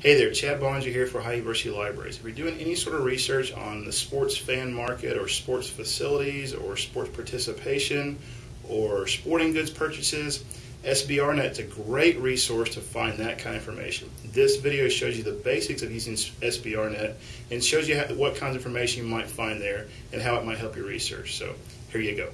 Hey there, Chad Bonner here for Ohio University Libraries. If you're doing any sort of research on the sports fan market or sports facilities or sports participation or sporting goods purchases, SBRNet is a great resource to find that kind of information. This video shows you the basics of using SBRNet and shows you what kinds of information you might find there and how it might help your research. So here you go.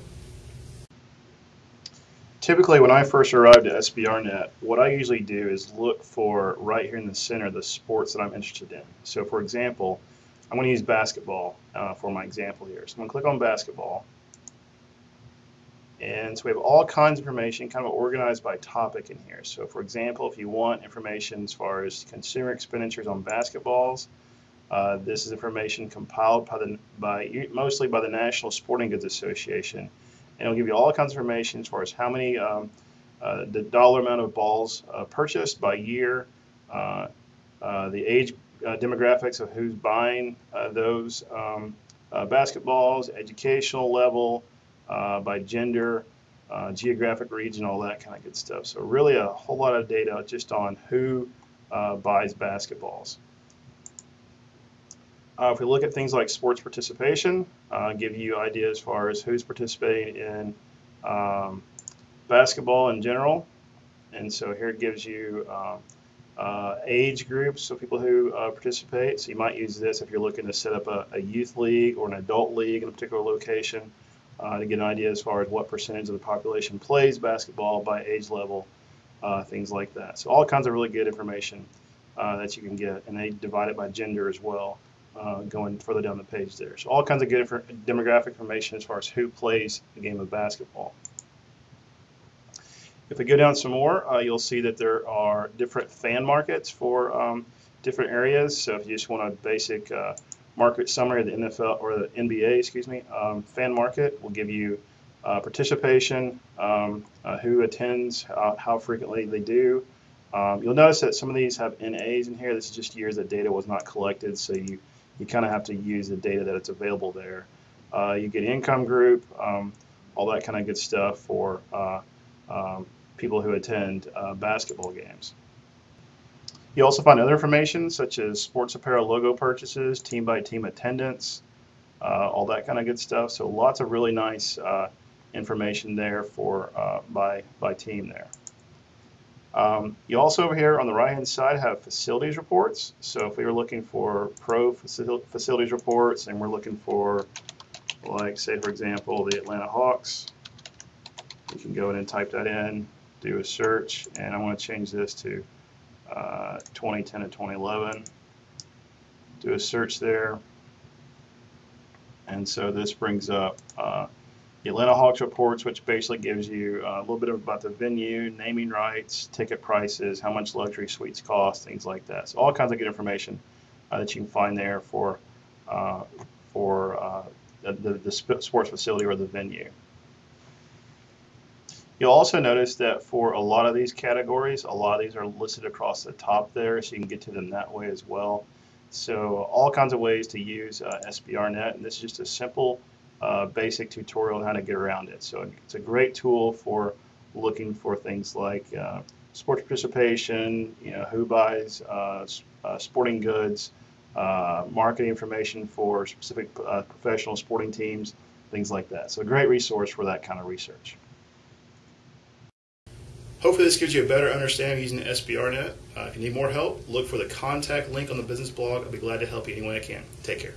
Typically, when I first arrived at SBRNet, what I usually do is look for right here in the center the sports that I'm interested in. So, for example, I'm going to use basketball uh, for my example here. So I'm going to click on basketball. And so we have all kinds of information kind of organized by topic in here. So for example, if you want information as far as consumer expenditures on basketballs, uh, this is information compiled by, the, by mostly by the National Sporting Goods Association and it'll give you all kinds of information as far as how many, um, uh, the dollar amount of balls uh, purchased by year, uh, uh the age uh, demographics of who's buying uh, those um, basketballs, educational level, by gender, geographic region, all that kind of good stuff. So really a whole lot of data just on who buys basketballs. Uh, if we look at things like sports participation, uh, give you ideas as far as who's participating in um, basketball in general. And so here it gives you um, uh, age groups, so people who uh, participate. So you might use this if you're looking to set up a, a youth league or an adult league in a particular location uh, to get an idea as far as what percentage of the population plays basketball by age level, uh, things like that. So all kinds of really good information that you can get, and they divide it by gender as well uh, going further down the page there. So all kinds of good demographic information as far as who plays the game of basketball. If we go down some more, uh, you'll see that there are different fan markets for um, different areas. So if you just want a basic uh, market summary of the NFL or the NBA, excuse me, um, fan market will give you uh, participation, um, uh, who attends, how frequently they do. Um, you'll notice that some of these have NAs in here. This is just years that data was not collected, so you you kind of have to use the data that it's available there. Uh, you get income group, um, all that kind of good stuff for uh, um, people who attend uh, basketball games. You also find other information such as sports apparel logo purchases, team by team attendance, uh, all that kind of good stuff. So lots of really nice uh, information there for uh, by by team there. Um, you also over here on the right hand side have facilities reports. So if we were looking for pro facil facilities reports and we're looking for like say for example the Atlanta Hawks, you can go in and type that in, do a search, and I want to change this to uh, 2010 and 2011. Do a search there. And so this brings up uh, the Atlanta Hawks reports, which basically gives you uh, a little bit about the venue, naming rights, ticket prices, how much luxury suites cost, things like that. So all kinds of good information uh, that you can find there for uh, for uh, the, the sports facility or the venue. You'll also notice that for a lot of these categories, a lot of these are listed across the top there, so you can get to them that way as well. So all kinds of ways to use uh, SBRNet, and this is just a simple uh, basic tutorial on how to get around it. So it's a great tool for looking for things like uh, sports participation, you know, who buys uh, uh sporting goods, uh, marketing information for specific uh, professional sporting teams, things like that. So a great resource for that kind of research. Hopefully this gives you a better understanding using SBRNet. if you need more help, look for the contact link on the business blog. I'll be glad to help you any way I can. Take care.